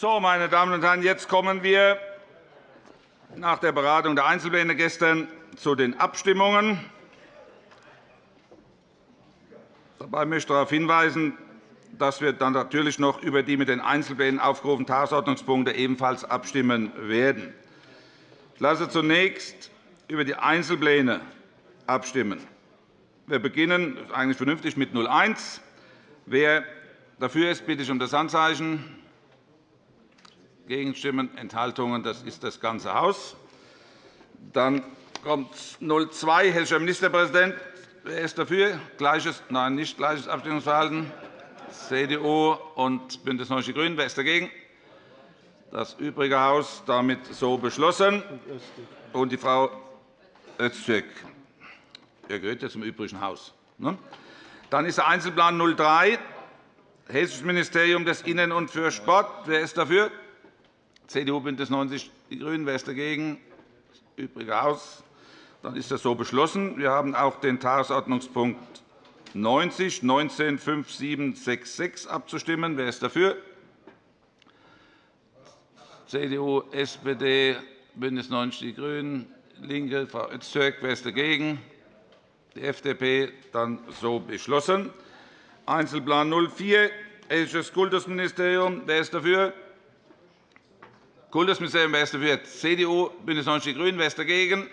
So, meine Damen und Herren, jetzt kommen wir nach der Beratung der Einzelpläne gestern zu den Abstimmungen. Dabei möchte ich darauf hinweisen, dass wir dann natürlich noch über die mit den Einzelplänen aufgerufenen Tagesordnungspunkte ebenfalls abstimmen werden. Ich lasse zunächst über die Einzelpläne abstimmen. Wir beginnen eigentlich vernünftig mit 01. Wer dafür ist, bitte ich um das Handzeichen. Gegenstimmen, Enthaltungen, das ist das ganze Haus. Dann kommt 02, Hessischer Ministerpräsident. Wer ist dafür? Gleiches, nein, nicht gleiches Abstimmungsverhalten. CDU und BÜNDNIS 90 die GRÜNEN. Wer ist dagegen? Das übrige Haus damit so beschlossen. Und die Frau Öztürk. Er gehört ja zum übrigen Haus. Ne? Dann ist der Einzelplan 03, Hessisches Ministerium des Innen- und für Sport. Wer ist dafür? CDU, BÜNDNIS 90 die GRÜNEN. Wer ist dagegen? Das übrige Haus. Dann ist das so beschlossen. Wir haben auch den Tagesordnungspunkt 90, 19 5766 abzustimmen. Wer ist dafür? CDU, SPD, BÜNDNIS 90 die GRÜNEN, LINKE, Frau Öztürk. Wer ist dagegen? Die FDP. Dann so beschlossen. Einzelplan 04, Hessisches Kultusministerium. Wer ist dafür? Kultusministerium. Wer ist dafür? CDU, BÜNDNIS 90 die GRÜNEN. Wer ist dagegen?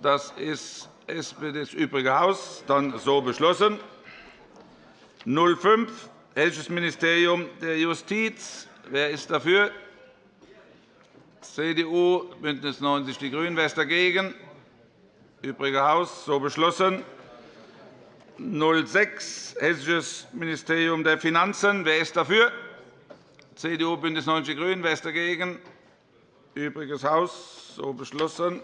Das ist SPD, das übrige Haus. Dann so beschlossen. 05, Hessisches Ministerium der Justiz. Wer ist dafür? CDU, BÜNDNIS 90 die GRÜNEN. Wer ist dagegen? Übrige Haus. So beschlossen. 06, Hessisches Ministerium der Finanzen. Wer ist dafür? CDU, BÜNDNIS 90 die GRÜNEN. Wer ist dagegen? Übriges Haus. So beschlossen.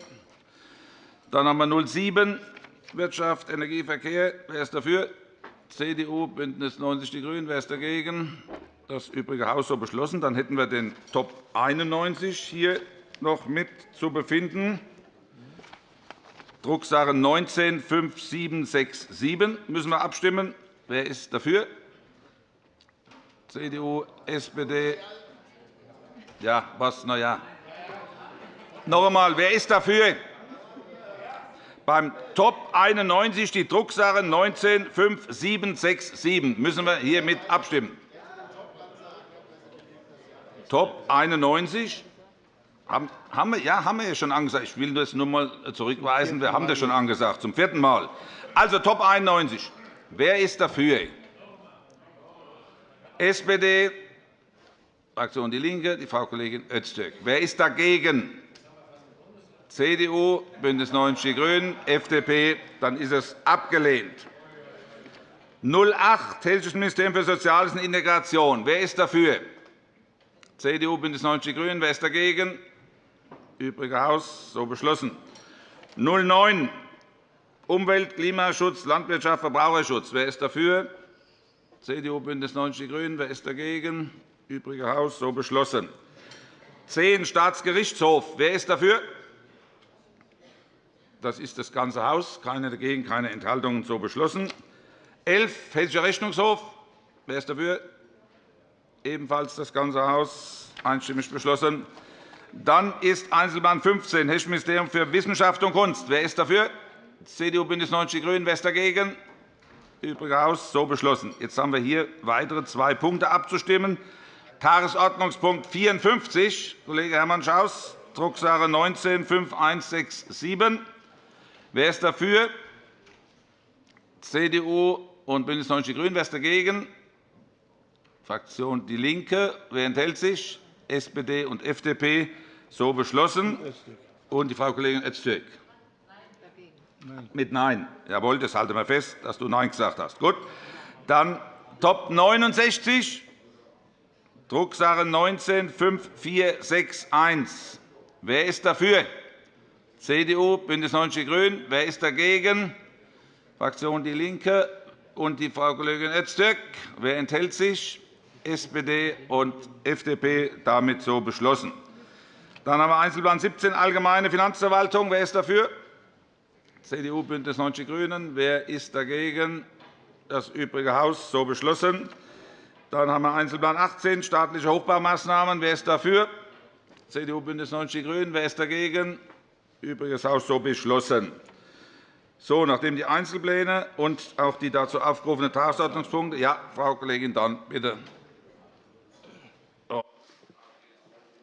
Dann haben wir 07, Wirtschaft, Energie, Verkehr. Wer ist dafür? CDU, BÜNDNIS 90 die GRÜNEN. Wer ist dagegen? Das übrige Haus so beschlossen. Dann hätten wir den Top 91 hier noch mit zu befinden. Drucksache 19 5767 müssen wir abstimmen. Wer ist dafür? CDU, SPD. Ja, was? Na ja. Noch einmal, wer ist dafür? Beim Top 91 die Drucksache 19 5767 müssen wir hiermit abstimmen. Top 91. Haben, wir, ja, haben wir ja schon angesagt. Ich will das nur einmal zurückweisen. Wir haben das schon angesagt, zum vierten Mal. Also Top 91. Wer ist dafür? SPD, Fraktion DIE LINKE, die Frau Kollegin Öztürk. Wer ist dagegen? CDU, BÜNDNIS 90 die GRÜNEN, FDP. Dann ist es abgelehnt. 08, Hessisches Ministerium für Soziales und Integration. Wer ist dafür? CDU, BÜNDNIS 90 die GRÜNEN. Wer ist dagegen? Übrige Haus. So beschlossen. 09, Umwelt, Klimaschutz, Landwirtschaft, Verbraucherschutz. Wer ist dafür? CDU, BÜNDNIS 90 die GRÜNEN. Wer ist dagegen? Übrige Haus. So beschlossen. 10, Staatsgerichtshof. Wer ist dafür? Das ist das ganze Haus. Keine dagegen, keine Enthaltungen. So beschlossen. 11, Hessischer Rechnungshof. Wer ist dafür? ebenfalls das ganze Haus einstimmig beschlossen. Dann ist Einzelplan 15, Hessisches Ministerium für Wissenschaft und Kunst. Wer ist dafür? CDU, BÜNDNIS 90 die GRÜNEN. Wer ist dagegen? Übrige Haus. So beschlossen. Jetzt haben wir hier weitere zwei Punkte abzustimmen. Tagesordnungspunkt 54, Kollege Hermann Schaus, Drucksache 19 5167. Wer ist dafür? CDU und BÜNDNIS 90 die GRÜNEN. Wer ist dagegen? Fraktion DIE LINKE. Wer enthält sich? SPD und FDP. So beschlossen. Und die Frau Kollegin Öztürk. Mit Nein. Jawohl, das halten wir fest, dass du Nein gesagt hast. Gut. Dann Top 69, Drucksache 19 5461. Wer ist dafür? CDU, BÜNDNIS 90 die GRÜNEN. Wer ist dagegen? Fraktion DIE LINKE und die Frau Kollegin Öztürk. Wer enthält sich? SPD und FDP damit so beschlossen. Dann haben wir Einzelplan 17, Allgemeine Finanzverwaltung. Wer ist dafür? CDU, BÜNDNIS 90 die GRÜNEN. Wer ist dagegen? Das übrige Haus. So beschlossen. Dann haben wir Einzelplan 18, staatliche Hochbaumaßnahmen. Wer ist dafür? CDU, BÜNDNIS 90 die GRÜNEN. Wer ist dagegen? Übriges Haus so beschlossen. So, nachdem die Einzelpläne und auch die dazu aufgerufenen Tagesordnungspunkte. Ja, Frau Kollegin Dorn, bitte.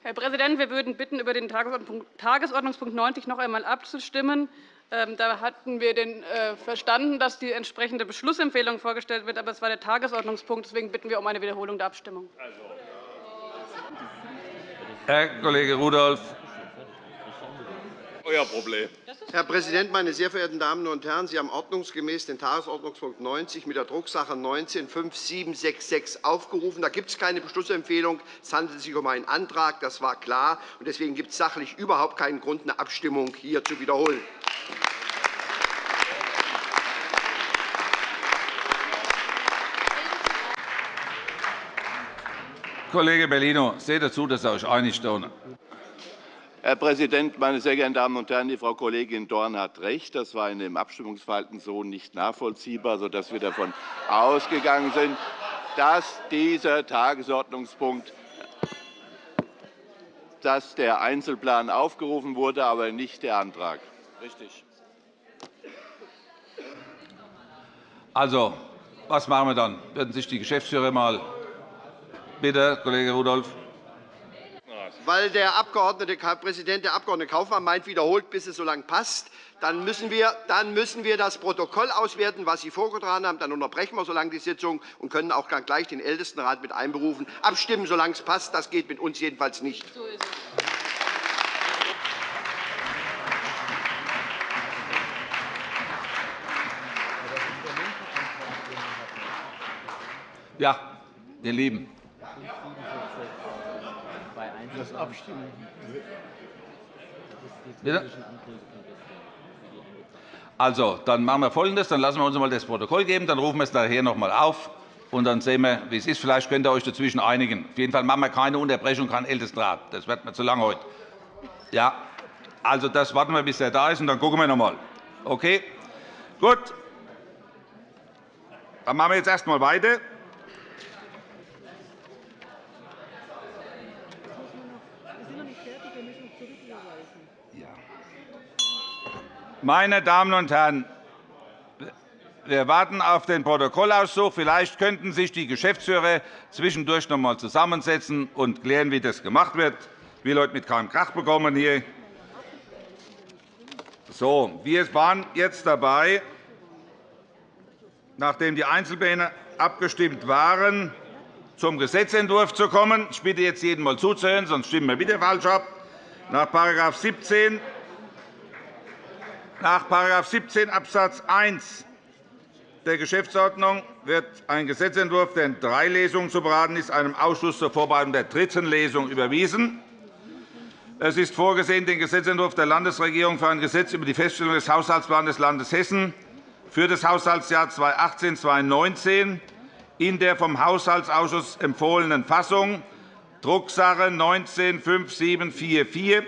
Herr Präsident, wir würden bitten, über den Tagesordnungspunkt 90 noch einmal abzustimmen. Ähm, da hatten wir äh, verstanden, dass die entsprechende Beschlussempfehlung vorgestellt wird. Aber es war der Tagesordnungspunkt. Deswegen bitten wir um eine Wiederholung der Abstimmung. Herr Kollege Rudolph, euer Problem. Herr Präsident, meine sehr verehrten Damen und Herren! Sie haben ordnungsgemäß den Tagesordnungspunkt 90 mit der Drucksache 19-5766 aufgerufen. Da gibt es keine Beschlussempfehlung. Es handelt sich um einen Antrag. Das war klar. Deswegen gibt es sachlich überhaupt keinen Grund, eine Abstimmung hier zu wiederholen. Kollege Bellino, seht dazu, dass ihr euch einigt. Herr Präsident, meine sehr geehrten Damen und Herren! Die Frau Kollegin Dorn hat recht. Das war in dem Abstimmungsverhalten so nicht nachvollziehbar, sodass wir davon ausgegangen sind, dass dieser Tagesordnungspunkt dass der Einzelplan aufgerufen wurde, aber nicht der Antrag. Richtig. Also, was machen wir dann? Würden sich die Geschäftsführer mal bitte, Kollege Rudolph weil der Abgeordnete, Präsident der Abg. Kaufmann meint, wiederholt, bis es so lange passt. Dann müssen, wir, dann müssen wir das Protokoll auswerten, was Sie vorgetragen haben. Dann unterbrechen wir so lange die Sitzung und können auch gleich den Ältestenrat mit einberufen. Abstimmen, solange es passt, das geht mit uns jedenfalls nicht. So ist es. Ja, ihr Lieben das Abstimmen. Bitte? Also, dann machen wir Folgendes. Dann lassen wir uns einmal das Protokoll geben. Dann rufen wir es nachher noch einmal auf. Und dann sehen wir, wie es ist. Vielleicht könnt ihr euch dazwischen einigen. Auf jeden Fall machen wir keine Unterbrechung, kein Ältestenrat. Das wird mir zu lang heute. Ja, also das warten wir, bis er da ist, und dann gucken wir noch einmal. Okay? Gut. Dann machen wir jetzt erst einmal weiter. Meine Damen und Herren, wir warten auf den Protokollauszug. Vielleicht könnten sich die Geschäftsführer zwischendurch noch einmal zusammensetzen und klären, wie das gemacht wird. Ich will heute mit keinem Krach bekommen hier. So, wir waren jetzt dabei, nachdem die Einzelpläne abgestimmt waren, zum Gesetzentwurf zu kommen. Ich bitte jetzt jeden einmal zuzuhören, sonst stimmen wir wieder falsch ab. Nach § 17 nach § 17 Abs. 1 der Geschäftsordnung wird ein Gesetzentwurf, der in drei Lesungen zu beraten ist, einem Ausschuss zur Vorbereitung der dritten Lesung überwiesen. Es ist vorgesehen, den Gesetzentwurf der Landesregierung für ein Gesetz über die Feststellung des Haushaltsplans des Landes Hessen für das Haushaltsjahr 2018-2019 in der vom Haushaltsausschuss empfohlenen Fassung, Drucksache 19 5744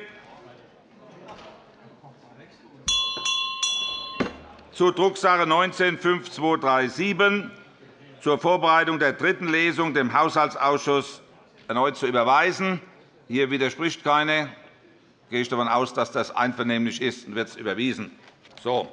zu Drucksache 19-5237 zur Vorbereitung der dritten Lesung dem Haushaltsausschuss erneut zu überweisen. Hier widerspricht keiner. Gehe ich davon aus, dass das einvernehmlich ist und wird es überwiesen. So.